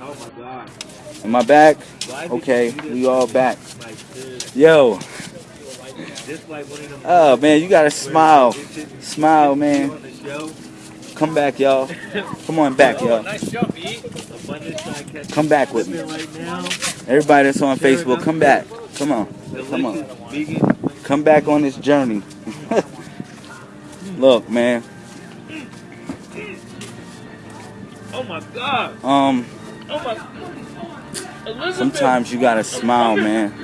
Oh my god. Am I back? Okay, you do this we all back. Yo, This like one of them. oh man, you gotta smile. Smile, man. on the show, Come back, y'all. Come on back, y'all. nice jump, abundance trying to catch Come back with me. Everybody that's on Facebook, come back. Come on. Come on. Come back on this journey. Look, man. Oh my god. Um, Sometimes you gotta smile, man.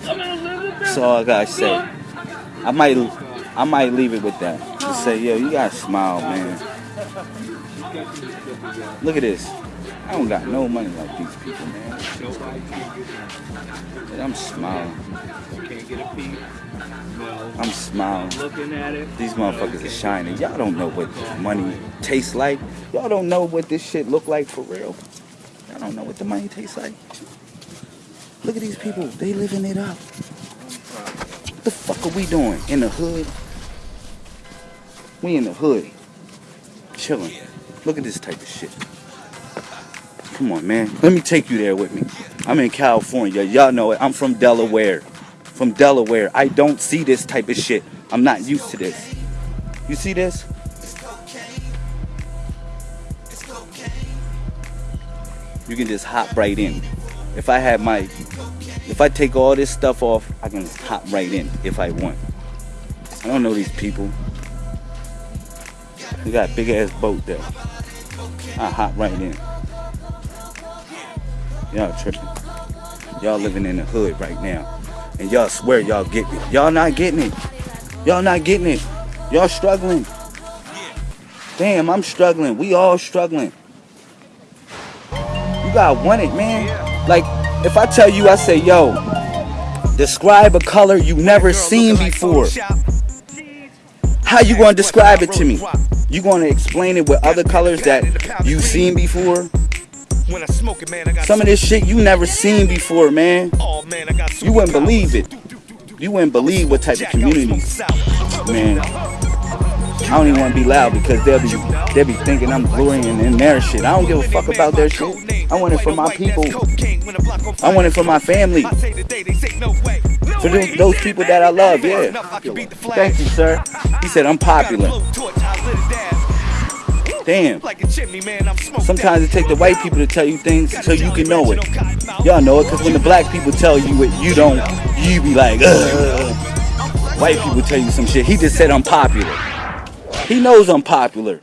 That's all I gotta say. I might, I might leave it with that. Just say, yo, you gotta smile, man. Look at this. I don't got no money like these people, man. I'm smiling. Can't get a. I'm smiling. Looking at it. These motherfuckers are shining. Y'all don't know what money tastes like. Y'all don't know what this shit look like for real. Y'all don't know what the money tastes like. Look at these people. They living it up. What the fuck are we doing? In the hood? We in the hood. Chilling. Look at this type of shit. Come on, man. Let me take you there with me. I'm in California. Y'all know it. I'm from Delaware. From Delaware. I don't see this type of shit. I'm not used to this. You see this? You can just hop right in. If I have my, if I take all this stuff off, I can hop right in if I want. I don't know these people. We got a big ass boat there. I hop right in. Y'all tripping. Y'all living in the hood right now. And y'all swear y'all getting it. Y'all not getting it. Y'all not getting it. Y'all struggling. Damn, I'm struggling. We all struggling. You gotta want it, man. Like, if I tell you, I say, yo, describe a color you've never seen before. How you gonna describe it to me? You gonna explain it with other colors that you've seen before? Some of this shit you never seen before, man. You wouldn't believe it. You wouldn't believe what type of community, man. I don't even want to be loud because they'll be they'll be thinking I'm glorying in their shit. I don't give a fuck about their shit. I want it for my people. I want it for my family. For those, those people that I love, yeah. Thank you, sir. He said I'm popular. Damn. Sometimes it takes the white people to tell you things so you can know it. Y'all know it because when the black people tell you it, you don't. You be like, Ugh. White people tell you some shit. He just said I'm popular. He knows I'm popular.